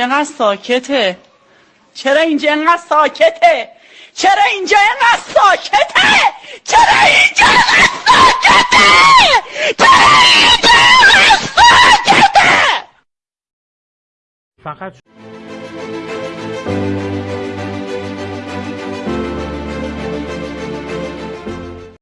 اینقدر ساکته؟ چرا اینجا اینقدر ساکته؟ چرا اینجا اینقدر ساکته؟ چرا اینجا اینقدر ساکته؟ چرا اینجا اینقدر ساکته؟ فقط